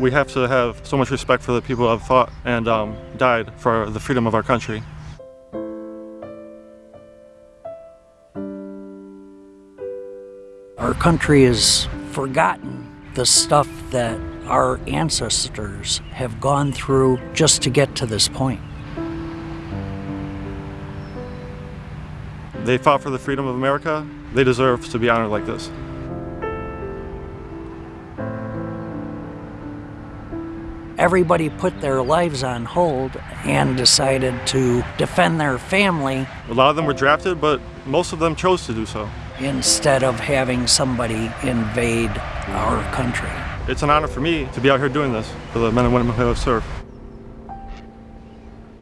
We have to have so much respect for the people who have fought and um, died for the freedom of our country. Our country has forgotten the stuff that our ancestors have gone through just to get to this point. They fought for the freedom of America. They deserve to be honored like this. Everybody put their lives on hold and decided to defend their family A lot of them were drafted, but most of them chose to do so. instead of having somebody invade our country. It's an honor for me to be out here doing this for the men and women who have served.